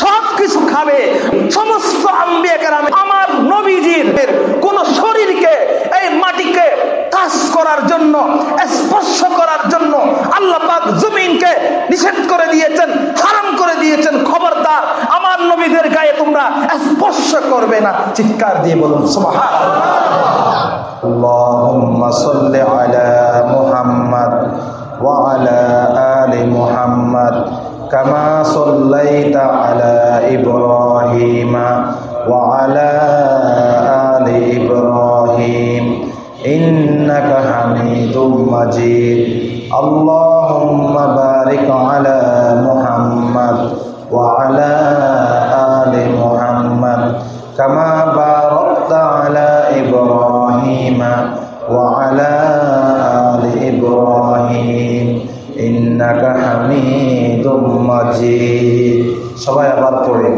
সব কিছু খাবে। সমস্ত আমার নবীজির কোন শরীরকে এই মাটিকে কাজ করার জন্য, স্পর্শ করার জন্য আল্লাহ পাক জমিনকে নিষেধ করে দিয়েছেন, হারাম করে দিয়েছেন। খবরদার, আমার নবীদের গায়ে তোমরা স্পর্শ করবে না। চিৎকার দিয়ে বলুন সুবহান আল্লাহুম্মা সাল্লি আলা আলি كما صليت على إبراهيم وعلى آل إبراهيم. إنك حميد مجيد. اللهم بارك على محمد وعلى آل محمد. كما باركت على إبراهيم وعلى آل إبراهيم. إنك حميد مجيد সবাই আবার পড়ে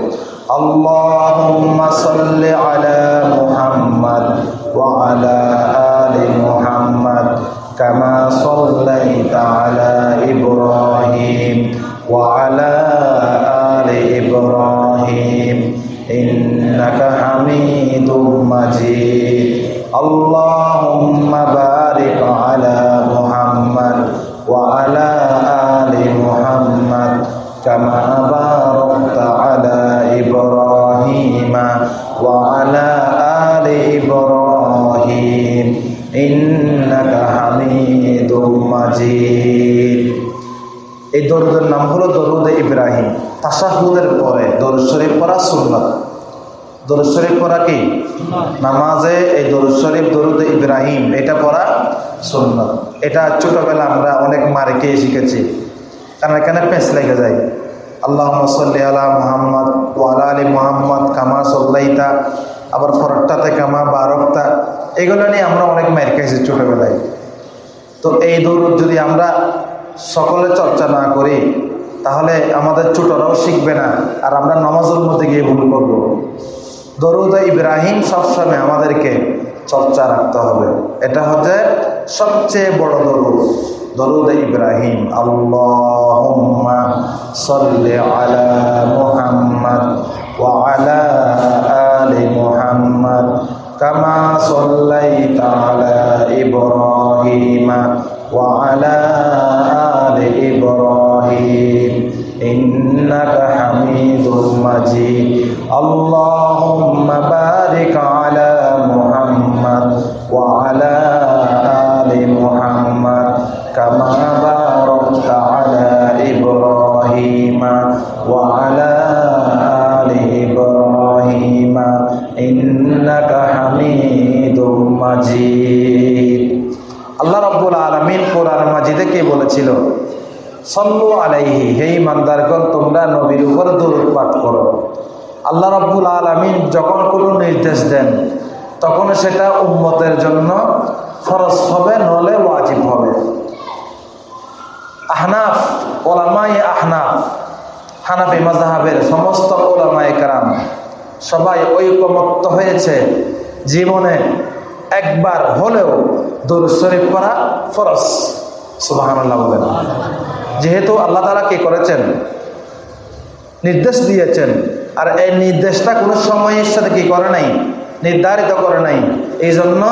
اللهم صل على محمد وعلى آل محمد كما صليت على إبراهيم وعلى آل إبراهيم إنك حميد مجيد اللهم দরুদের নাম হলো দরুদ ইব্রাহিম। তাসাহুদের পরে দরুদ শরীফ পড়া সুন্নত। দরুদ শরীফ পড়া কি? নামাজে এই দরুদ শরীফ, দরুদ ইব্রাহিম, এটা পড়া সুন্নত। এটা ছোটবেলা আমরা অনেক মারে খেয়ে শিখেছি। কারণ এখানে পেঁচ লেগে যায়। আল্লাহ সাল্লি আলা মোহাম্মদ ওয়ালা আলী মোহাম্মদ কামা সল্লাইতা। আবার ফরকটাতে কামা বারকতা। এগুলো নিয়ে আমরা অনেক মার খেয়েছি ছোটবেলায়। তো এই দৌড় যদি আমরা সকলে চর্চা না করি, তাহলে আমাদের ছোটরাও শিখবে না, আর আমরা নমাজের মধ্যে গিয়ে ভুল করব। দরুদ ইব্রাহিম সবসময় আমাদেরকে চর্চা রাখতে হবে। এটা হচ্ছে সবচেয়ে বড় দরুদ। দরুদ ইব্রাহিম, আল্লাহুম্মা সাল্লি আলা মুহাম্মদ আলা আলা ইব্রাহিম ওয়া আলা আলি ইব্রাহিম إنك حميد مجيد اللهم بارك على محمد وعلى آل محمد كما باركت على إبراهيم وعلى آل إبراهيم إنك حميد مجيد আল্লাহ রব্বুল আলমিন কোরআন মাজিদে কে বলেছিল সল্লু আলাইহি, হে ইমানদারগণ, তোমরা নবীর উপর দরুদ পাঠ করো। আল্লাহ রব্বুল আলমিন যখন কোনো নির্দেশ দেন, তখন সেটা উম্মতের জন্য ফরজ হবে নলে ওয়াজিব হবে। আহনাফ, ওলামাই আহনাফ, হানাফি মাজাহাবের সমস্ত ওলামায় কারাম, সবাই ঐকমত্য হয়েছে, জীবনে একবার হলেও দরুদ শরীফ করা সুবাহান আল্লাহ বলেন। যেহেতু আল্লাহ তালা কি করেছেন? নির্দেশ দিয়েছেন। আর এই নির্দেশটা কোনো সময়ের সাথে কি করে নাই? নির্ধারিত করে নাই। এই জন্য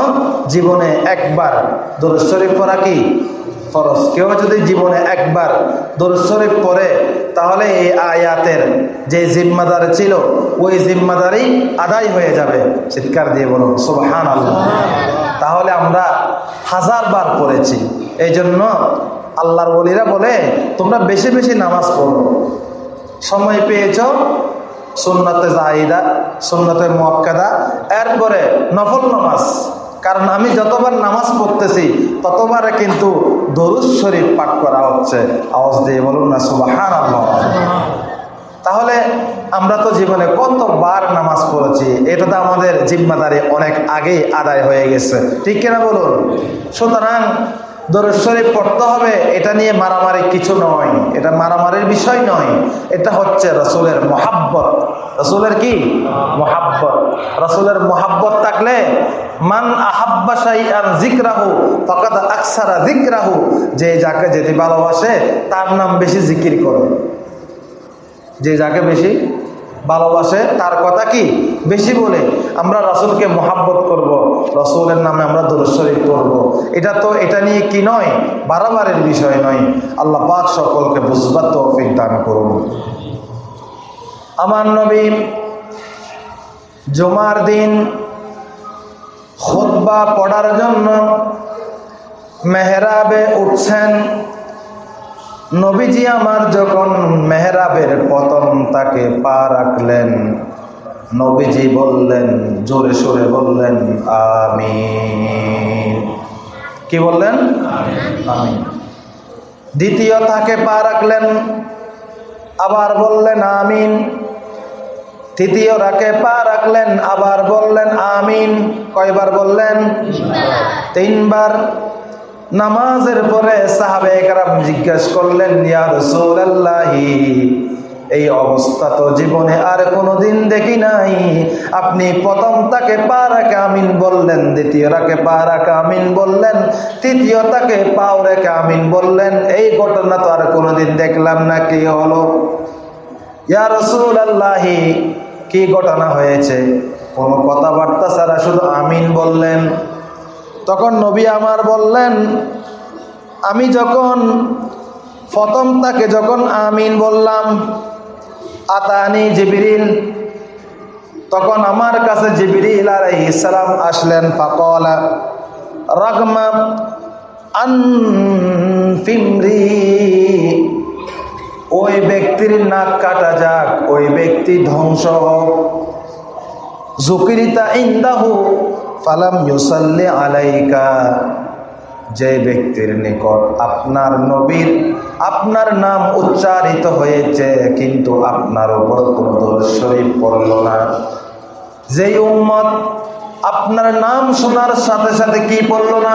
জীবনে একবার দরুদ শরীফ পড়া কি? ফরজ। কেউ যদি জীবনে একবার দরুদ শরীফ পড়ে, তাহলে এই আয়াতের যে জিম্মাদার ছিল, ওই জিম্মাদারি আদায় হয়ে যাবে। চিৎকার দিয়ে বলুন সুবহান আল্লাহ তাহলে আমরা হাজার বার পড়েছি। এই জন্য আল্লাহর বলিরা বলে, তোমরা বেশি বেশি নামাজ পড়ো। সময় পেয়েছ? সুন্নতে জাহিদা, সুন্নতে মোয়াক্কাদা, এরপরে নফল নামাজ। কারণ আমি যতবার নামাজ পড়তেছি, ততবারে কিন্তু দরুদ শরীফ পাঠ করা হচ্ছে। আওয়াজ দিয়ে বলুন না সুবাহান তাহলে আমরা তো জীবনে কতবার নামাজ পড়েছি, এটা তো আমাদের জিম্মাদারি অনেক আগেই আদায় হয়ে গেছে। ঠিক কিনা বলুন? সুতরাং শরীফ পড়তে হবে, এটা নিয়ে মারামারি কিছু নয়। এটা মারামারির বিষয় নয়, এটা হচ্ছে রসুলের মহাব্বত। রসুলের কি? মহাব্বত। রসুলের মহাব্বত থাকলে, মান আহাব্বা শাইআন জিকরাহু ফাকাদ আকসারা জিকরাহু যে যাকে যেতে ভালোবাসে, তার নাম বেশি জিকির করে। যে যাকে বেশি ভালোবাসে, তার কথা কি? বেশি বলে, আমরা রসুলকে মহাব্বত করব, রসুলের নামে আমরা দুরস্বরী করব এটা তো, এটা নিয়ে কি নয়? বারাবারের বিষয় নয়। আল্লাহ পাক সকলকে বুঝবার তৌফিক দান করুন। আমার নবী জুমার দিন খুতবা পড়ার জন্য মেহরাবে উঠছেন। নবীজি আমার যখন মেহরাবের পতন তাকে পা রাখলেন নবীজি বললেন জোরে সোরে বললেন আমি কি বললেন? আমি দ্বিতীয় তাকে পা রাখলেন আবার বললেন আমিন। তৃতীয় রাকে পা রাখলেন আবার বললেন আমিন। কয়বার বললেন? তিনবার। নামাজের পরে সাহাবে একরাম জিজ্ঞেস করলেন, ইয়া রাসূলুল্লাহি, এই অবস্থা তো জীবনে আর কোনোদিন দেখি নাই। আপনি প্রথম তাকে পা রাখে আমিন বললেন, দ্বিতীয় রাকে পা রাখে আমিন বললেন, তৃতীয় তাকে পাও রেখে আমিন বললেন। এই ঘটনা তো আর কোনোদিন দেখলাম না, কি হলো? ইয়া রসুল আল্লাহি কি ঘটনা হয়েছে? কোনো কথাবার্তা ছাড়া শুধু আমিন বললেন। তখন নবী আমার বললেন, আমি যখন প্রথম তাকে যখন আমিন বললাম, আতানি জিবিরিল, তখন আমার কাছে জিবিরিল আর ইসলাম আসলেন, ফাকলা, রাগমা ওই ব্যক্তির নাক কাটা যাক, ওই ব্যক্তি ধ্বংস হোক। জুকিরিতা ইন্দাহু ফালাম ইউসাল্লি আলাইকা। যে ব্যক্তির নিকট আপনার নবীর, আপনার নাম উচ্চারিত হয়েছে, কিন্তু আপনার উপর কোনো দোষ পড়ল না। যেই উম্মত আপনার নাম শোনার সাথে সাথে কি পড়ল না?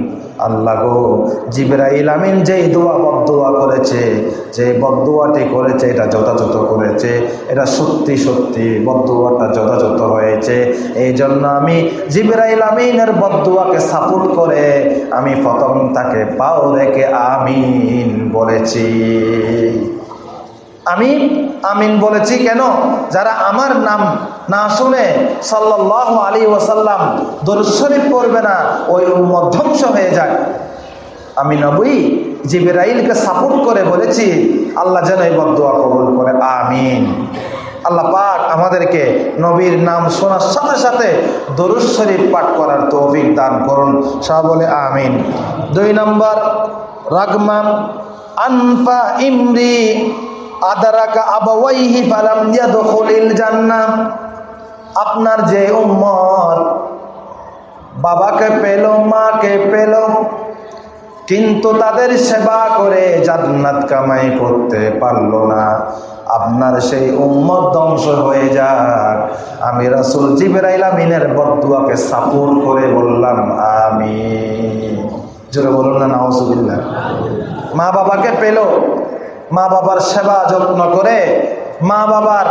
আল্লাহ গো, জিবরাইল আমিন যেই দোয়া বদোয়া করেছে যে বদোয়াটি করেছে, এটা যথাযথ করেছে, এটা সত্যি সত্যি বদোয়াটা যথাযথ হয়েছে। এই জন্য আমি জিবরাইল আমিনের বদোয়াকে সাপোর্ট করে আমি প্রথম তাকে পাও রেখে আমিন বলেছি। আমি আমিন বলেছি কেন? যারা আমার নাম না শুনে সাল্লাহ আলী ওসাল্লাম দরুশরীফ পড়বে না, ওই ধ্বংস হয়ে যায়। আমি নবী জিবরাইলকে সাপোর্ট করে বলেছি, আল্লাহ যেন এই বদুয়া কবুল করে, আমিন। আল্লাহ পাক আমাদেরকে নবীর নাম শোনার সাথে সাথে দরুদ শরীফ পাঠ করার তৌফিক দান করুন। সব বলে আমিন। দুই নম্বর রাগমাম আনফা ইমরি আপনার যে উম্মত বাবাকে পেল, মাকে পেল, কিন্তু তাদের সেবা করে জান্নাত কামাই করতে পারল না। আপনার সেই উম্মত ধ্বংস হয়ে যাক। আমি রাসুল জিবরাইল আমিনের বদুয়াকে সাপোর্ট করে বললাম আমি জোরে বলুন না, নাউজুবিল্লাহ। মা বাবাকে পেল মা বাবার সেবা যত্ন করে, মা বাবার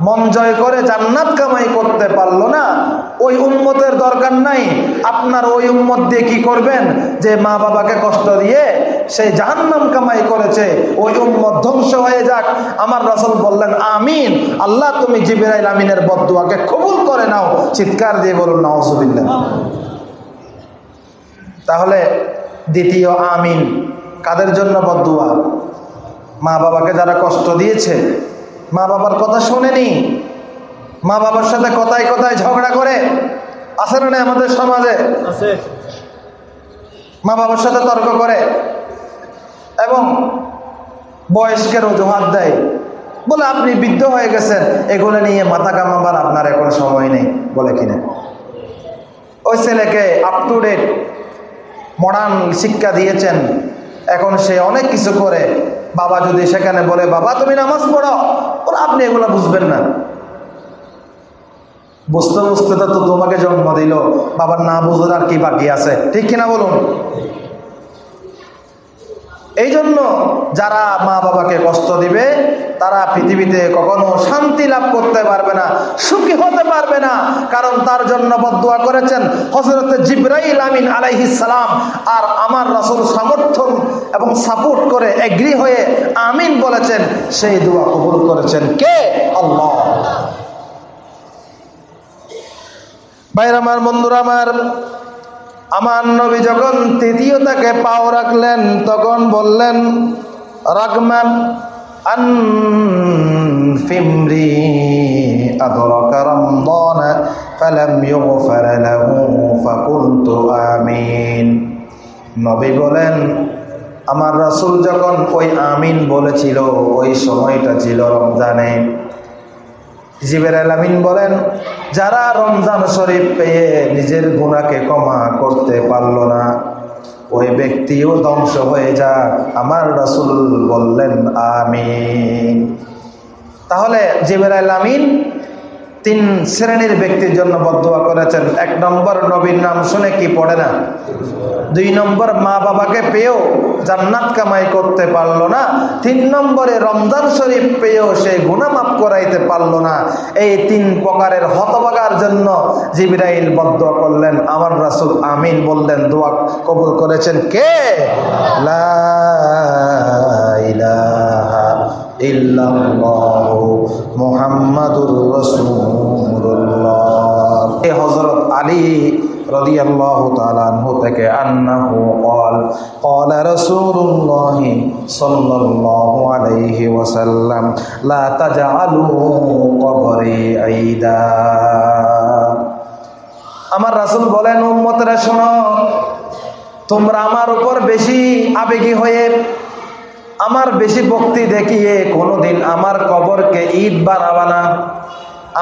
মন জয় করে জান্নাত কামাই করতে পারল না। ওই উম্মতের দরকার নাই। আপনার ওই উম্মত দিয়ে কি করবেন? যে মা বাবাকে কষ্ট দিয়ে সেই জাহান্নাম কামাই করেছে। ওই উম্মত ধ্বংস হয়ে যাক। আমার রাসূল বললেন, আমিন। আল্লাহ, তুমি জিবরাইল আমিনের বদুয়াকে কবুল করে নাও। চিৎকার দিয়ে বলুন, নাউজুবিল্লাহ। তাহলে দ্বিতীয় আমিন। কাদের জন্য বদুয়া মা বাবাকে যারা কষ্ট দিয়েছে মা বাবার কথা শোনেনি মা বাবার সাথে কথায় কথায় ঝগড়া করে আছে না আমাদের সমাজে? মা বাবার সাথে তর্ক করে এবং বয়স্কের অজুহাত দেয়। বলে আপনি বৃদ্ধ হয়ে গেছেন এগুলো নিয়ে মাথা কামাবার আপনার এখন সময় নেই বলে কিনা। ওই ছেলেকে আপ টু ডেট মডার্ন শিক্ষা দিয়েছেন। এখন সে অনেক কিছু করে। বাবা যদি সেখানে বলে, বাবা, তুমি নামাজ পড়ো ওরা আপনি এগুলো বুঝবেন না। বুঝতে বুঝতে তো তোমাকে জন্ম দিল। বাবার না বুঝার আর কি বাকি আছে? ঠিক কিনা বলুন? এই জন্য যারা মা বাবাকে কষ্ট দিবে, তারা পৃথিবীতে কখনো শান্তি লাভ করতে পারবে না, সুখী হতে পারবে না। কারণ তার জন্য বদুয়া করেছেন হজরত জিব্রাইল আমিন সালাম আর আমার রাসূল সমর্থন এবং সাপোর্ট করে এগ্রি হয়ে আমিন বলেছেন, সেই দোয়া কবুল করেছেন কে? আল্লাহ। ভাইরা আমার বন্ধুরা, আমার আমার নবী যখন তৃতীয় তাকে পাও রাখলেন তখন বললেন রাগমান أنفمري أدرك رمضان فلم يغفر له فقلت آمين নবী বলেন আমার রাসূল যখন ওই আমিন বলেছিল ওই সময়টা ছিল রমজানে জিবের আলামিন বলেন, যারা রমজান শরীফ পেয়ে নিজের গুণাকে কমা করতে পারল না, ওই ব্যক্তিও ধ্বংস হয়ে যাক। আমার রাসুল বললেন, আমিন। তাহলে জিবের আলামিন তিন শ্রেণির ব্যক্তির জন্য বদুয়া করেছেন। এক নম্বর নবীর নাম শুনে কি পড়ে না? দুই নম্বর মা বাবাকে পেয়েও জান্নাত কামাই করতে পারল না। তিন নম্বরে রমজান শরীফ পেয়েও সে গুনামাপ করাইতে পারল না। এই তিন প্রকারের হতবাগার জন্য জিবরাইল বদুয়া করলেন। আমার রাসূল আমিন বললেন, দোয়া কবুল করেছেন কে? লা মুহাম্মাদুর রাসূলুল্লাহ এই হযরত আলী রাদিয়াল্লাহু তাআলা আনহু থেকে আন্নাহু قال قال رسول الله صلى الله عليه وسلم لا تجعلوا قبري عيدا আমার রাসূল বলেন উম্মতরা শোনো তোমরা আমার উপর বেশি আবেগী হয়ে আমার বেশি ভক্তি দেখিয়ে কোনোদিন আমার কবরকে ঈদ বানাবা না।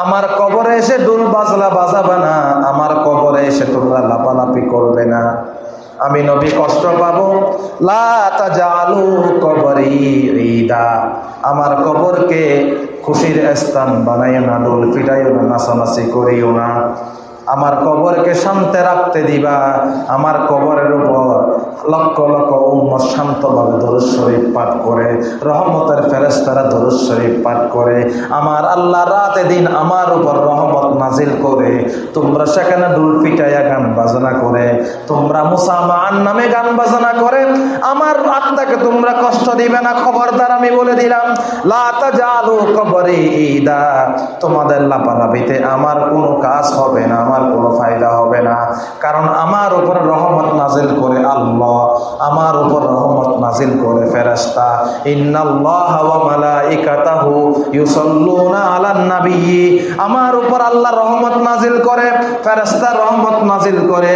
আমার কবরে এসে ডুল বাজলা বাজাবে না, আমার কবরে এসে তোমরা লাপালাপি করবে না। আমি নবী কষ্ট পাবো। লালু কবরি ঈদা। আমার কবরকে খুশির স্থান বানাইও না ডোল ফিটাইও না, নাচানাচি করিও না। আমার কবরকে শান্তে রাখতে দিবা। আমার কবরের উপর লক্ষ লক্ষ উম্মত শান্তভাবে দরুদ শরীফ পাঠ করে, রহমতের ফেরেস্তারা দরুদ শরীফ পাঠ করে, আমার আল্লাহ রাতে দিন আমার উপর রহমত নাজিল করে, তোমরা সেখানে ডুল পিটাইয়া গান বাজনা করে, তোমরা মুসামান নামে গান বাজনা করে, আমার আত্মাকে তোমরা কষ্ট দিবে না, খবরদার আমি বলে দিলাম লাতা জালু কবরে ঈদা। তোমাদের লাপালাপিতে আমার কোনো কাজ হবে না, আমার কোনো ফায়দা হবে না। কারণ আমার উপর রহমত নাজিল করে আল্লাহ, আমার উপর রহমত নাজিল করে নবী আমার উপর আল্লাহ রহমত নাজিল করে, ফেরেশতা রহমত নাজিল করে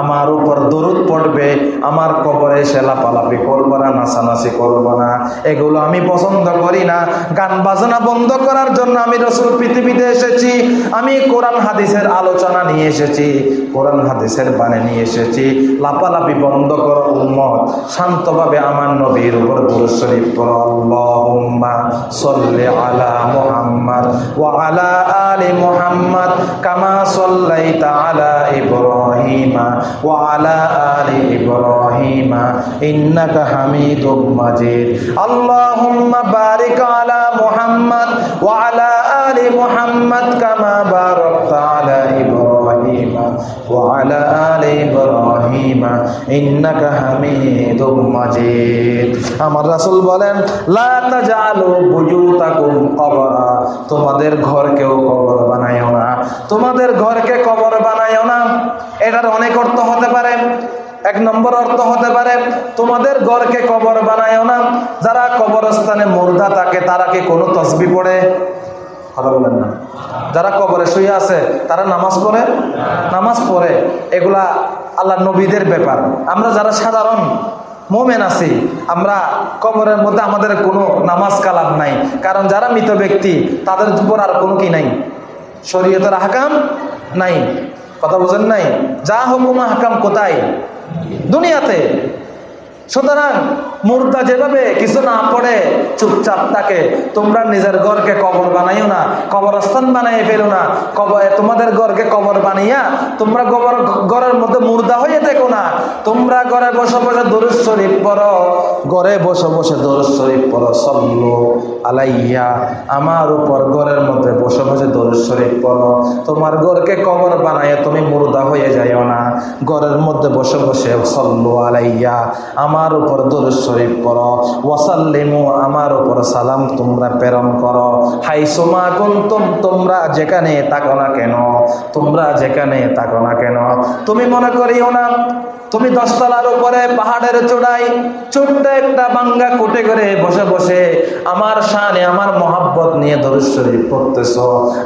আমার উপর দরুদ পড়বে, আমার কবরে এসে লাপালাপি করব না, নাচানাচি করব না। এগুলো আমি পছন্দ করি না। গান বাজনা বন্ধ করার জন্য আমি রসুল পৃথিবীতে এসেছি, আমি কোরআন হাদিসের আলোচনা নিয়ে এসেছি, কোরআন হাদিসের বানে নিয়ে এসেছি। লাপালাপি বন্ধ করো উম্মত, শান্তভাবে আমার নবীর উপর দুরূদ শরীফ আল্লাহুম্মা সাল্লি আলা ওয়া আলা আলি মুহাম্মদ কামা সাল্লাইতা আলা ইব্রাহিমা ওয়া আলা আলি ইব্রাহিমা। ইন্নাকা হামিদুম মাজিদ। আল্লাহুম্মা বারিক আলা আলা আলি ইব্রাহিমা ইন্নাকা হামিদুম মাজিদ আমার রাসূল বলেন, লা তাজালু বুয়ুতাকুম কবরা। তোমাদের ঘরকেও কবর বানাইও না। তোমাদের ঘরকে কবর বানাইও না। এটার অনেক অর্থ হতে পারে। এক নম্বর অর্থ হতে পারে, তোমাদের ঘরকে কবর বানায়ও না। যারা কবরস্থানে মুর্দা থাকে, তারা কি কোনো তসবি পড়ে? কথা বলেন না। যারা কবরে শুয়ে আছে, তারা নামাজ পড়ে? নামাজ পড়ে। এগুলা আল্লাহ নবীদের ব্যাপার। আমরা যারা সাধারণ মোমেন আছি, আমরা কবরের মধ্যে আমাদের কোনো নামাজ কালাম নাই। কারণ যারা মৃত ব্যক্তি, তাদের উপর আর কোনো কি নাই? শরীয়তের হাকাম নাই। কথা বোঝেন নাই? যা হুকুম হাকাম কোথায়? দুনিয়াতে। সুতরাং মুর্দা যেভাবে কিছু না পড়ে চুপচাপ থাকে, তোমরা নিজের ঘরকে কবর বানাইও না, কবরস্থান বানাই ফেলো না। কবর তোমাদের ঘরকে কবর বানাইয়া তোমরা কবর ঘরের মধ্যে মুর্দা হয়ে দেখো না। তোমরা ঘরে বসে বসে দরুদ শরীফ পড়ো। ঘরে বসে বসে দরুদ শরীফ পড়ো। সল্লু আলাইয়া, আমার উপর ঘরের মধ্যে বসে বসে দরুদ শরীফ পড়ো। তোমার ঘরকে কবর বানাইয়া তুমি মুর্দা হয়ে যাইও না। ঘরের মধ্যে বসে বসে সল্লু আলাইয়া, আমার উপর দরুদ শরীফ পড়ো। ওয়াসাল্লিমু, আমার উপর সালাম তোমরা প্রেরণ করো। হাই সোমা কুন্তুম, তোমরা যেখানে থাকো না কেন? তোমরা যেখানে থাকো না কেন? তুমি মনে করিও না তুমি দশতলার উপরে পাহাড়ের চূড়ায় ছোট্ট একটা বাঙ্গা কোটে করে বসে বসে আমার শানে, আমার মহাব্বত নিয়ে দরুদ পড়তেছ।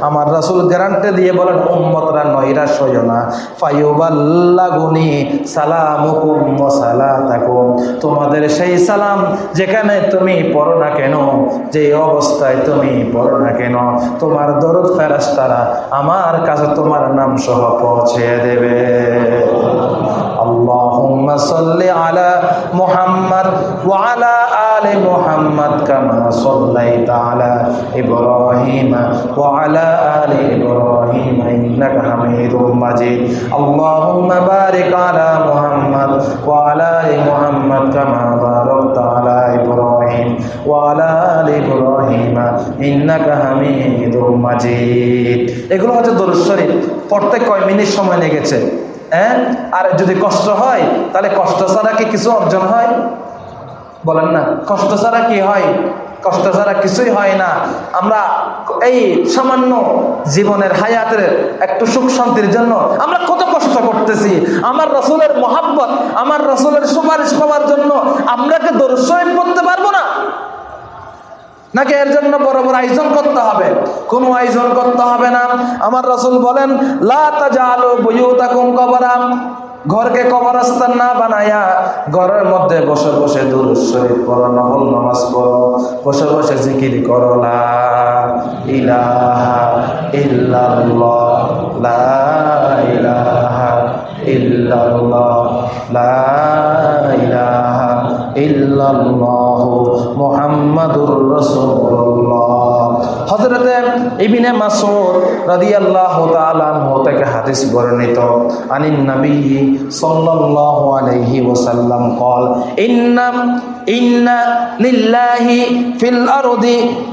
আমার রাসূল গ্যারান্টে দিয়ে বলেন, উম্মতরা নৈরাশ হইও না। ফায়ুবাল্লাগুনি সালামুকুম ওয়া সালাতাকুম। তোমাদের সেই সালাম যেখানে তুমি পড়ো না কেন, যে অবস্থায় তুমি পড়ো না কেন, তোমার দরদ ফেরেশতারা আমার কাছে তোমার নাম সহ পৌঁছে দেবে। اللهم صل على محمد وعلى آل محمد كما صليت على إبراهيم وعلى آل إبراهيم إنك حميد مجيد اللهم بارك على محمد وعلى آل محمد كما باركت على إبراهيم وعلى آل إبراهيم إنك حميد مجيد এগুলো হচ্ছে দরুদ শরীফ পড়তে কয় মিনিট সময় লেগেছে হ্যাঁ? আর যদি কষ্ট হয়, তাহলে কষ্ট ছাড়া কি কিছু অর্জন হয়? বলেন না। কষ্ট ছাড়া কি হয়? কষ্ট ছাড়া কিছুই হয় না। আমরা এই সামান্য জীবনের হায়াতের একটু সুখ শান্তির জন্য আমরা কত কষ্ট করতেছি। আমার রসুলের মহাব্বত, আমার রসুলের সুপারিশ পাওয়ার জন্য আমরা কি দরস্বরীফ করতে পারব না নাকি এর জন্য বড় বড় আয়োজন করতে হবে? কোনো আয়োজন করতে হবে না। আমার রসুল বলেন, লা তাজালু বুয়ুতাকুম কবরা। ঘরকে কবরস্থান না বানায়া ঘরের মধ্যে বসে বসে দূর শরীফ করো নফল নামাজ পড়ো, বসে বসে জিকির করো, লা ইলাহা ইল্লাল্লাহ। লা ইল্লাল্লাহ মুহাম্মাদুর রাসূলুল্লাহ হযরতে ইবনে মাসউদ রাদিয়াল্লাহু তাআলা আনহু থেকে হাদিস বর্ণিত আনিন নবী সাল্লাল্লাহু আলাইহি ওয়াসাল্লাম قال ان ان لله في الارض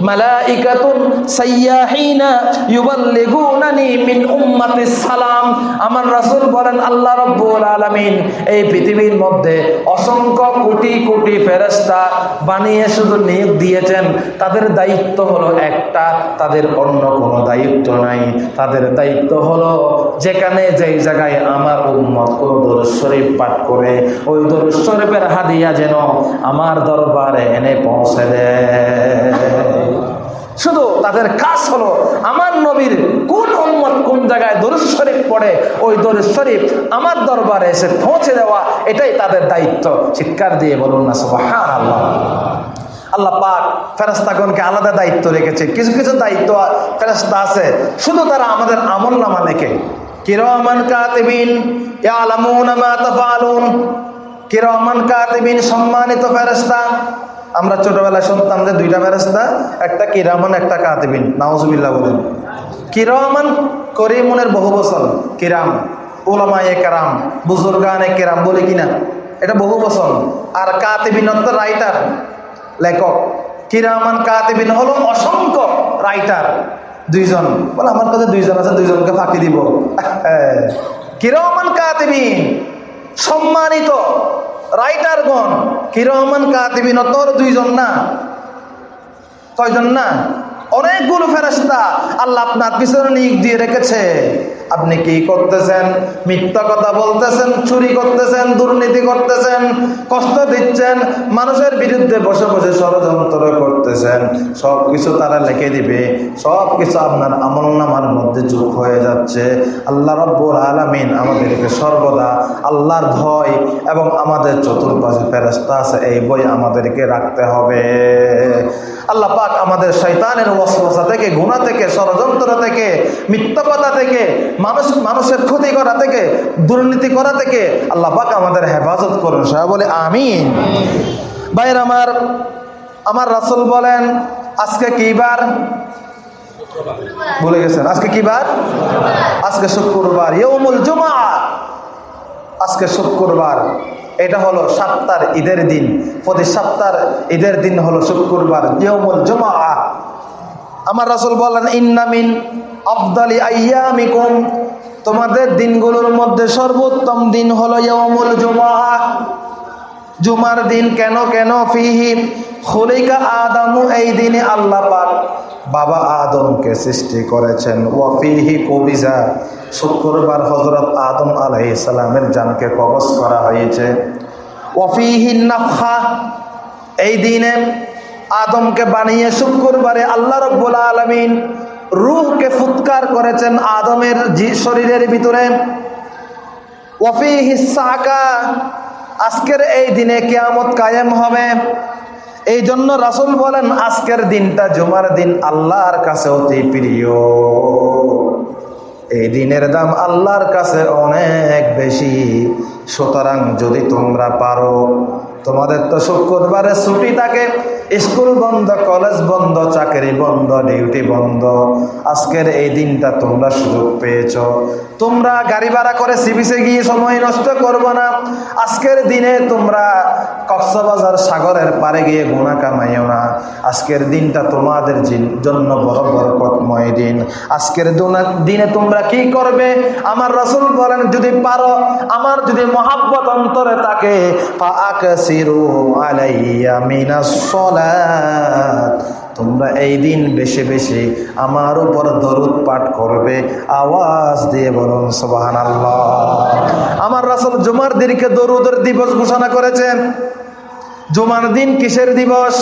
ملائكه سياحين يبلغونني من امتي السلام আমার রাসূল বলেন আল্লাহ রাব্বুল আলামিন এই পৃথিবীর মধ্যে অসংখ্য কোটি কোটি ফেরেশতা বানিয়ে শুধু নিয়োগ দিয়েছেন তাদের দায়িত্ব হলো একটা, তাদের অন্য কোনো দায়িত্ব নাই। তাদের দায়িত্ব হলো যেখানে যেই জায়গায় আমার উম্মত কোনো দরুদ পাঠ করে, ওই দরুদ হাদিয়া যেন আমার দরবারে এনে পৌঁছে দেয়। শুধু তাদের কাজ হলো আমার নবীর কোন উম্মত কোন জায়গায় দরুদ শরীফ পড়ে, ওই দরুদ শরীফ আমার দরবারে এসে পৌঁছে দেওয়া, এটাই তাদের দায়িত্ব। চিৎকার দিয়ে বলুন না, সুবহানাল্লাহ। আল্লাহ পাক ফেরাস্তাগণকে আলাদা দায়িত্ব রেখেছে। কিছু কিছু দায়িত্ব ফেরাস্তা আছে। শুধু তারা আমাদের আমল নামা লেখে। কিরমান কাতিবিন কিরমান কাতিবিন, সম্মানিত ফেরেশতা। আমরা ছোটবেলায় শুনতাম যে দুইটা ফেরেশতা, একটা কিরামান, একটা কাতিবিন। নাউজুবিল্লাহ বলেন। কিরমান করিমুনের বহু বছর কিরাম ওলামায়ে কেরাম, বুজুর্গানে কেরাম বলে কিনা? এটা বহু বছর আর কাতিবিন রাইটার। লেখক কিরামান কাতিবিন হলো অসংখ্য রাইটার দুইজন। বলে, আমার কাছে দুইজন আছে, দুইজনকে ফাঁকি দিব। কিরমান কাতিবিন, সম্মানিত রাইটারগণ কিরমান কাতিবিন তোর দুইজন না? কয়জন না? অনেকগুলো ফেরেস্তা আল্লাহ আপনার পিছনে নিয়োগ দিয়ে রেখেছে। আপনি কি করতেছেন? মিথ্যা কথা বলতেছেন, চুরি করতেছেন, দুর্নীতি করতেছেন, কষ্ট দিচ্ছেন, মানুষের বিরুদ্ধে বসে বসে ষড়যন্ত্র করতেছেন। সব কিছু তারা লিখে দিবে। সব কিছু আপনার আমল নামার মধ্যে যোগ হয়ে যাচ্ছে। আল্লাহ রব্বুল আলমিন আমাদেরকে সর্বদা আল্লাহর ভয় এবং আমাদের চতুর্পাশে ফেরস্তা আছে, এই বই আমাদেরকে রাখতে হবে। আল্লাহ পাক আমাদের শৈতানের ওয়াসওয়াসা থেকে গুণা থেকে, ষড়যন্ত্র থেকে, মিথ্যা কথা থেকে মানুষ, মানুষের ক্ষতি করা থেকে, দুর্নীতি করা থেকে আল্লাহ পাক আমাদের হেফাজত করুন। সবাই বলে, আমিন। ভাইয়ের আমার আমার রাসুল বলেন, আজকে কি বার? বলে গেছেন, আজকে কি বার? আজকে শুক্রবার ইয়ৌমুল জুমা আজকে শুক্রবার, এটা হলো সপ্তাহ ঈদের দিন। প্রতি সপ্তাহ ঈদের দিন হলো শুক্রবার ইয়ৌমুল জুমা আমার রাসূল বলেন ইন্নামিন আফদালি আইয়ামিকুম। তোমাদের দিনগুলোর মধ্যে সর্বোত্তম দিন হলো ইয়ৌমুল জুমা জুমার দিন কেন কেন ফিহি? খলিকা আদামু, এই দিনে আল্লাহ পাক বাবা আদমকে সৃষ্টি করেছেন। ওয়াফিহি কবিজা, শুক্রবার হজরত আদম আলাইহিস সালামের জানকে কবজ করা হয়েছে। ওয়াফিহি নাফখা এই দিনে আদমকে বানিয়ে শুক্রবারে আল্লাহ রব্বুল আলমিন রূহকে ফুৎকার করেছেন আদমের শরীরের ভিতরে। ওয়াফি হিসাকা আজকের এই দিনে কেয়ামত কায়েম হবে। এই জন্য রাসুল বলেন, আজকের দিনটা জুমার দিন আল্লাহর কাছে অতি প্রিয়। এই দিনের দাম আল্লাহর কাছে অনেক বেশি। সুতরাং যদি তোমরা পারো, তোমাদের তো শুক্রবারে ছুটি থাকে। স্কুল বন্ধ, কলেজ বন্ধ, চাকরি বন্ধ, ডিউটি বন্ধ। আজকের এই দিনটা তোমরা সুযোগ পেয়েছ। তোমরা গাড়ি ভাড়া করে সিবিসে গিয়ে সময় নষ্ট করব না। আজকের দিনে তোমরা কক্সবাজার সাগরের পারে গিয়ে গুণা কামাইও না। আজকের দিনটা তোমাদের জিন- জন্য বড় বরকতময় দিন। আজকের দিনে তোমরা কি করবে? আমার রসুল বলেন, যদি পারো, আমার যদি মহাব্বত অন্তরে তাকে আলাইয়া মিনাস তোমরা এই দিন বেশি বেশি আমার উপর দরুদ পাঠ করবে, আওয়াজ দিয়ে বলুন সুবাহান আমার রাসুল জুমার দিনকে দরুদের দিবস ঘোষণা করেছেন। জুমার দিন কিসের দিবস?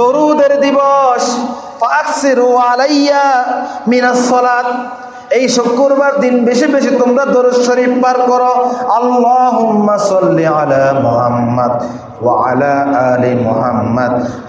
দরুদের দিবস। এই শুক্রবার দিন বেশি বেশি তোমরা দরুদ শরীফ পার করো। সাল্লি আলা মুহাম্মদ।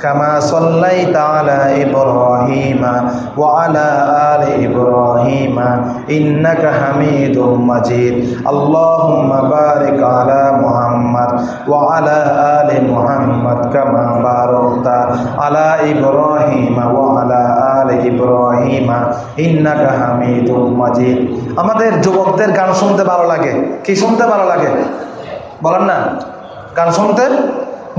কামা সাল্লাইতা আলা ইব্রাহিমা ওয়া আলা আলি ইব্রাহিমা ইন্নাকা হামিদুম মাজিদ। আল্লাহুম্মা বারিক আলা মুহাম্মদ ওয়া আলা আলি মুহাম্মদ কামা বারাকতা আলা ইব্রাহিমা ওয়া আলা আলি ইব্রাহিমা ইন্নাকা হামিদুম মাজিদ। আমাদের যুবকদের গান শুনতে ভালো লাগে। কি শুনতে ভালো লাগে? বলেন না। গান শুনতে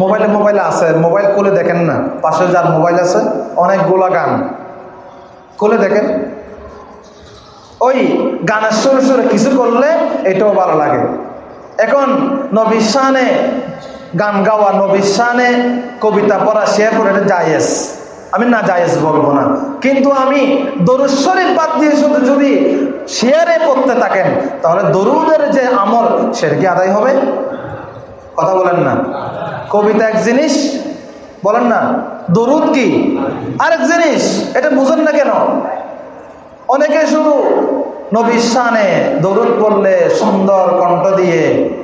মোবাইলে মোবাইলে আছে, মোবাইল কোলে দেখেন না পাশে যার মোবাইল আছে অনেকগুলা গান। খুলে দেখেন? ওই গানের সুরে সুরে কিছু করলে এটাও ভালো লাগে। এখন নবীর শানে গান গাওয়া নবীর শানে কবিতা পড়া শেয়ার করে এটা জায়েজ। আমি না জায়েজ বলব না। কিন্তু আমি দরুদ শরীফ বাদ দিয়ে শুধু যদি শেয়ারে পড়তে থাকেন, তাহলে দরুদের যে আমল, সেটা কি আদায় হবে? কথা বলেন না। কবিতা এক জিনিস, বলেন না, দরুদ কি? আরেক জিনিস, এটা বুঝেন না কেন? অনেকে শুধু নবীর শানে দরুদ পড়লে সুন্দর কণ্ঠ দিয়ে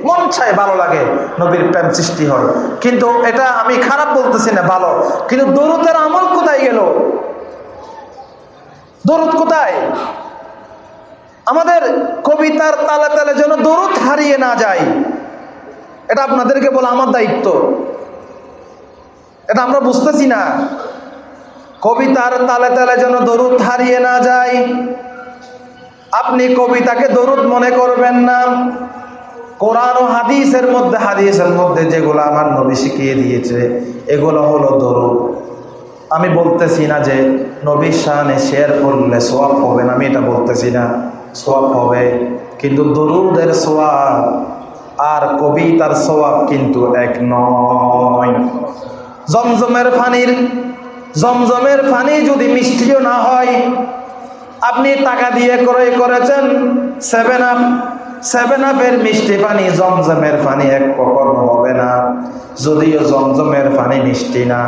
মন চায় ভালো লাগে, নবীর প্রেম সৃষ্টি হয় কিন্তু এটা আমি খারাপ বলতেছি না, ভালো। কিন্তু দরুদের আমল কোথায় গেল? দরুদ কোথায়? আমাদের কবিতার তালে তালে যেন দরুদ হারিয়ে না যায়। এটা আপনাদেরকে বলা আমার দায়িত্ব। এটা আমরা বুঝতেছি না। কবিতার তালে তালে যেন দরুদ হারিয়ে না যায়। আপনি কবিতাকে দরুদ মনে করবেন না। কোরআন ও হাদিসের মধ্যে হাদিসের মধ্যে যেগুলো আমার নবী শিখিয়ে দিয়েছে, এগুলো হলো দরুদ। আমি বলতেছি না যে নবীর শাহানে শেয়ার করলে সোয়াব হবে না, আমি এটা বলতেছি না। সোয়াব হবে, কিন্তু দরুদের সোয়াব আর কবিতার স্বভাব কিন্তু এক নয়। জমজমের ফানির জমজমের ফানি যদি মিষ্টিও না হয়, আপনি টাকা দিয়ে ক্রয় করেছেন সেভেন আপ সেভেন আপের মিষ্টি পানি জমজমের পানি এক কখনো হবে না। যদিও জমজমের পানি মিষ্টি না,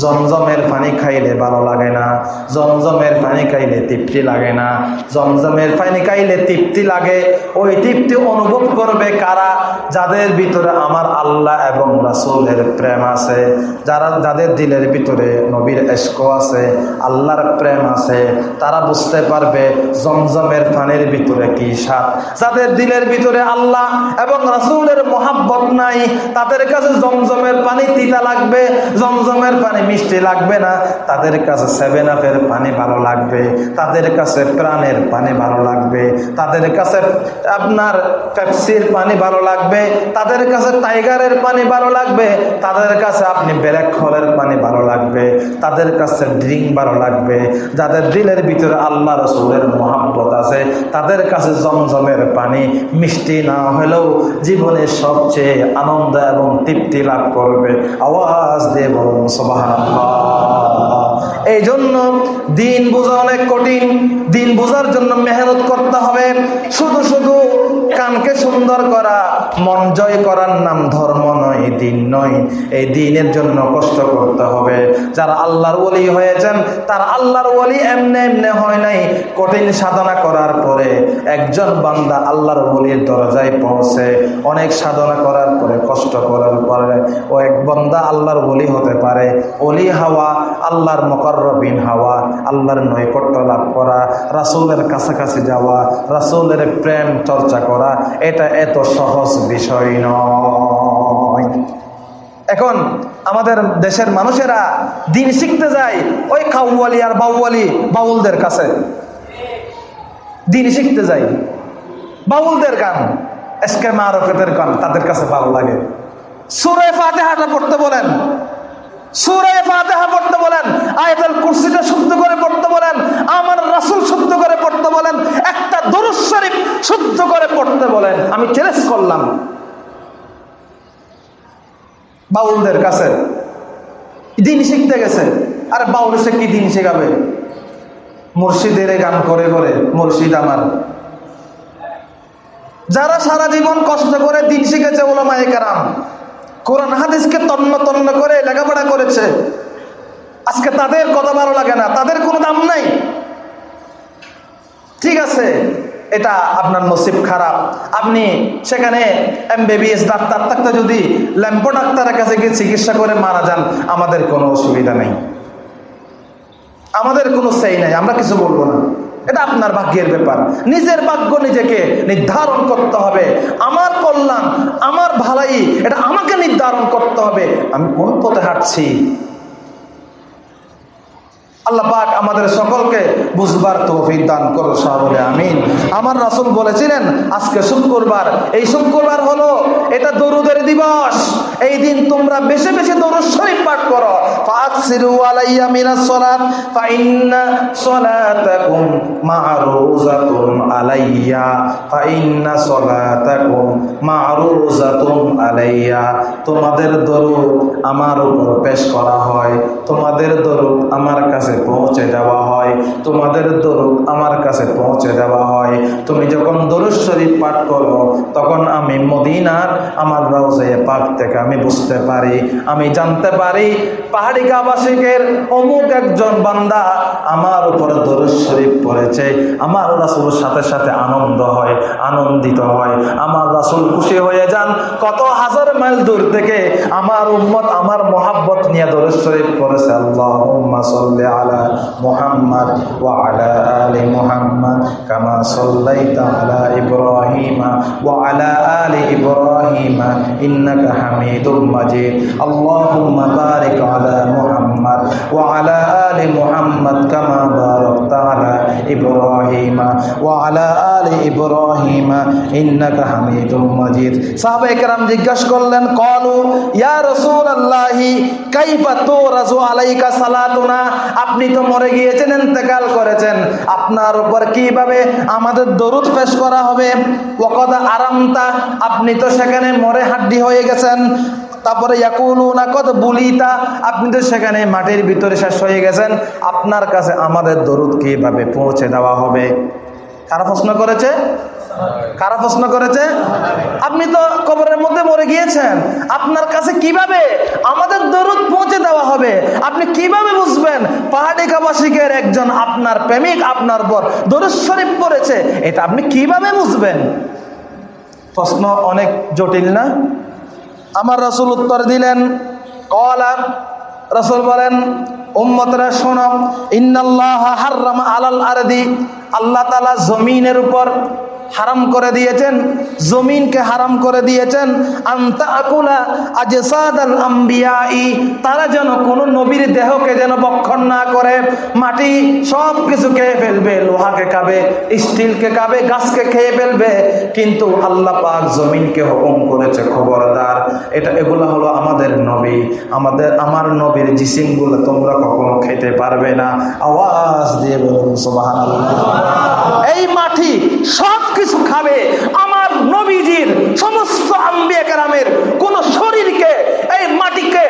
জমজমের পানি খাইলে ভালো লাগে না, জমজমের পানি খাইলে তৃপ্তি লাগে না, জমজমের পানি খাইলে তৃপ্তি লাগে। ওই তৃপ্তি অনুভব করবে কারা? যাদের ভিতরে আমার আল্লাহ এবং রাসূলের প্রেম আছে, যারা যাদের দিলের ভিতরে নবীর এস্ক আছে, আল্লাহর প্রেম আছে, তারা বুঝতে পারবে জমজমের পানির ভিতরে কি স্বাদ। যাদের দিলের ভিতরে আল্লাহ এবং রাসূলের মোহাব্বত নাই। তাদের কাছে জমজমের পানি তিতা লাগবে, জমজমের পানি মিষ্টি লাগবে না। তাদের কাছে সেভেন আপের পানি ভালো লাগবে, তাদের কাছে প্রাণের পানি ভালো লাগবে। তাদের কাছে আপনার পেপসির পানি ভালো লাগবে, তাদের কাছে টাইগারের পানি ভালো লাগবে, তাদের কাছে আপনি ব্যারেক খলের পানি ভালো লাগবে, তাদের কাছে ড্রিঙ্ক ভালো লাগবে। যাদের দিলের ভিতরে আল্লাহ রসুলের মহাব্বত আছে, তাদের কাছে জমজমের পানি মিষ্টি না হলেও জীবনের সবচেয়ে আনন্দ এবং তৃপ্তি লাভ করবে। আওয়াজ দিয়ে বলুন এই জন্য দিন বোঝা অনেক কঠিন। দিন বোঝার জন্য মেহনত করতে হবে। শুধু শুধু কানকে সুন্দর করা, মন জয় করার নাম ধর্ম নয়, দিন নয়। এই দিনের জন্য কষ্ট করতে হবে। যারা আল্লাহর ওলি হয়েছেন, তারা আল্লাহর ওলি এমনে এমনে হয় নাই। কঠিন সাধনা করার পরে একজন বান্দা আল্লাহর ওলির দরজায় পৌঁছে, অনেক সাধনা করার পরে, কষ্ট করার পরে, ও এক বান্দা আল্লাহর ওলি হতে পারে। অলি হাওয়া, আল্লাহর মকরবিন হাওয়া, আল্লাহর নৈকট্য লাভ করা, রাসূলের কাছাকাছি যাওয়া, রাসূলের প্রেম চর্চা করা, এটা এত সহজ বিষয় নয়। এখন আমাদের দেশের মানুষেরা দিন শিখতে যায় ওই কাউয়ালি আর বাউয়ালি বাউলদের কাছে। দিন শিখতে যায়। বাউলদের গান। এসকে মারফেতের গান তাদের কাছে ভালো লাগে। সুরে ফাতেহাটা পড়তে বলেন। সুরে ফাতেহা পড়তে বলেন। আয়াতুল কুরসিটা শুদ্ধ করে পড়তে বলেন। আমার রাসূল শুদ্ধ করে পড়তে বলেন। একটা দরুদ শরীফ শুদ্ধ করে পড়তে বলেন। আমি চ্যালেঞ্জ করলাম। বাউলদের কাছে। দিন শিখতে গেছে। আরে বাউল সে কি দিন শেখাবে? মুর্শিদের গান করে করে মুর্শিদ আমার। যারা সারা জীবন কষ্ট করে দিন শিখেছে ওলামায়ে কেরাম, কোরআন হাদিসকে তন্ন তন্ন করে লেখাপড়া করেছে, আজকে তাদের কথা ভালো লাগে না, তাদের কোনো দাম নাই। ঠিক আছে, এটা আপনার নসিব খারাপ। আপনি সেখানে এমবিবিএস ডাক্তার থাকতে যদি ল্যাম্পো ডাক্তারের কাছে গিয়ে চিকিৎসা করে মারা যান, আমাদের কোনো অসুবিধা নেই। আমাদের কোনো সেই নাই, আমরা কিছু বলব না। এটা আপনার ভাগ্যের ব্যাপার। নিজের ভাগ্য নিজেকে নির্ধারণ করতে হবে। আমার কল্যাণ, আমার ভালাই, এটা আমাকে নির্ধারণ করতে হবে। আমি কোন পথে হাঁটছি? আল্লাহ পাক আমাদের সকলকে বুঝবার তৌফিক দান করো বলে আমিন। আমার রাসূল বলেছিলেন, আজকে শুক্রবার। এই শুক্রবার হলো, এটা দরুদের দিবস। এই দিন তোমরা বেশি বেশি দরুদ শরীফ পাঠ করো। ফাকসিরু আলাইয়া মিনাস সালাত ফা ইন্না সালাতাকুম মা'রুজাতুন আলাইয়া ফা ইন্না সালাতাকুম মা'রুজাতুন আলাইয়া। তোমাদের দরুদ আমার উপর পেশ করা হয়, তোমাদের দরুদ আমার কাছে পৌঁছে দেওয়া হয়, তোমাদের দরুদ আমার কাছে পৌঁছে দেওয়া হয়। তুমি যখন দরুদ শরীফ পাঠ করো, তখন আমি মদিনার আমার রওজে পাক থেকে আমি বুঝতে পারি, আমি জানতে পারি পাহাড়ি গাবাসিকের অমুক একজন বান্দা আমার উপরে দরুদ শরীফ পড়েছে। আমার রাসুল সাথে সাথে আনন্দ হয়, আনন্দিত হয়। আমার রাসুল খুশি হয়ে যান। কত হাজার মাইল দূর থেকে আমার উম্মত আমার মহাব্বত নিয়ে দরুদ শরীফ পড়েছে। আল্লাহুম্মা সাল্লি আলা মুহাম্মদ ওয়া আলা আলি মুহাম্মদ কামা সাল্লাইতা আলা ইব্রাহিমা ওয়া আলা আলি ইব্রাহিমা ইন্নাকা হামিদুম মাজিদ আল্লাহুম্মা বারিক আলা মুহাম্মদ ওয়া আলা করলেন, কলু, ইয়া রাসূলুল্লাহি, কাইফা তুরাজু আলাইকা সালাতুনা? আপনি তো মরে গিয়েছেন, ইন্তেকাল করেছেন। আপনার উপর কীভাবে আমাদের দরুদ পেশ করা হবে? ওয়াকাদ আরামতা, আপনি তো সেখানে মরে হাড্ডি হয়ে গেছেন। তারপরে ইয়াকুলুনা কত বুলিতা, আপনি তো সেখানে মাটির ভিতরে শেষ হয়ে গেছেন। আপনার কাছে আমাদের দরুদ কীভাবে পৌঁছে দেওয়া হবে? কারা প্রশ্ন করেছে? কারা প্রশ্ন করেছে? আপনি তো কবরের মধ্যে মরে গিয়েছেন। আপনার কাছে কীভাবে আমাদের দরুদ পৌঁছে দেওয়া হবে? আপনি কীভাবে বুঝবেন? পাহাড়ি কাবাসিকের একজন আপনার প্রেমিক আপনার পর দরুদ শরীফ পড়েছে। এটা আপনি কীভাবে বুঝবেন? প্রশ্ন অনেক জটিল না? আমার রসুল উত্তর দিলেন, কলা, রসুল বলেন, উম্মতরা শোনম ইন্নাল্লাহ হাররাম আলাল আরদি, আল্লাহ তালা জমিনের উপর হারাম করে দিয়েছেন, জমিনকে হারাম করে দিয়েছেন। তারা যেন কোনো নবীর দেহকে যেন বক্ষণ না করে, মাটি সব কিছু খেয়ে ফেলবে, লোহাকে খাবে স্টিলকে খাবে গাছকে খেয়ে ফেলবে। কিন্তু আল্লাহ পাক জমিনকে হুকুম করেছে, খবরদার। এটা এগুলো হলো আমাদের নবী। আমাদের, আমার নবীর জিসিমগুলো তোমরা কখনো খেতে পারবে না। আওয়াজ দিয়ে বলুন সোবাহান এই মাটি সব কিছু খাবে, আমার নবীজির সমস্ত আম্বিয়া কোন শরীরকে এই মাটিকে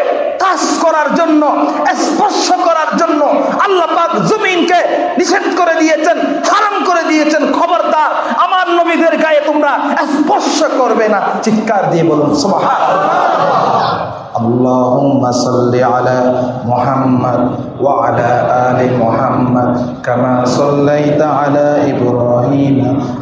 কাজ করার জন্য, স্পর্শ করার জন্য আল্লাহ পাক জমিনকে নিষেধ করে দিয়েছেন, হারাম করে দিয়েছেন। খবরদার, আমার নবীদের গায়ে তোমরা স্পর্শ করবে না। চিৎকার দিয়ে বলুন, সুবহানাল্লাহ। اللهم صل على محمد وعلى آل محمد كما صليت على إبراهيم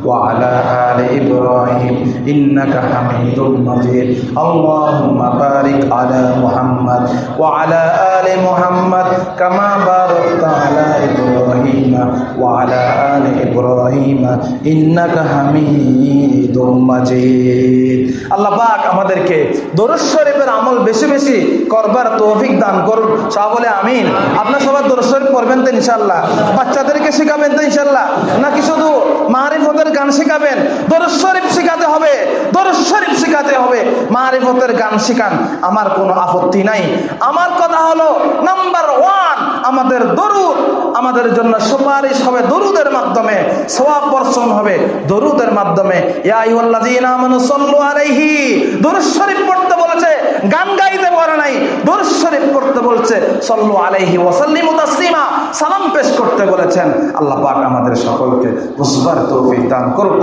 وعلى آل إبراهيم إنك حميد مجيد اللهم بارك على محمد وعلى آل محمد كما باركت على إبراهيم وعلى آل إبراهيم إنك حميد مجيد আল্লাহ পাক আমাদেরকে দরুদ শরীফের আমল বেশি বেশি করবার তৌফিক দান করুন। সব বলে আমিন। আপনার সবার দরুদ শরীফ পড়বেন তো ইনশাল্লাহ বাচ্চাদেরকে শেখাবেন তো ইনশাল্লাহ নাকি শুধু মারিফতের গান শেখাবেন? শরীফ শেখাতে হবে। শরীফ শেখাতে হবে। মারিফতের গান শেখান। আমার কোনো আপত্তি নাই। আমার কথা হলো, নাম্বার ওয়ান, আমাদের দরুদ। আমাদের জন্য সুপারিশ হবে দরুদের মাধ্যমে। সোয়াব বর্ষণ হবে দরুদের মাধ্যমে। ইয়া আলাইহি। দরুদ শরীফ পড়তে বলেছে, গান গাইতে পারে নাই। দরুদ শরীফ করতে বলছে, সল্লু আলাইহি ওয়া সাল্লিমু তাসলিমা সালাম পেশ করতে বলেছেন। আল্লাহ পাক আমাদের সকলকে বুঝবার তৌফিক দান করুন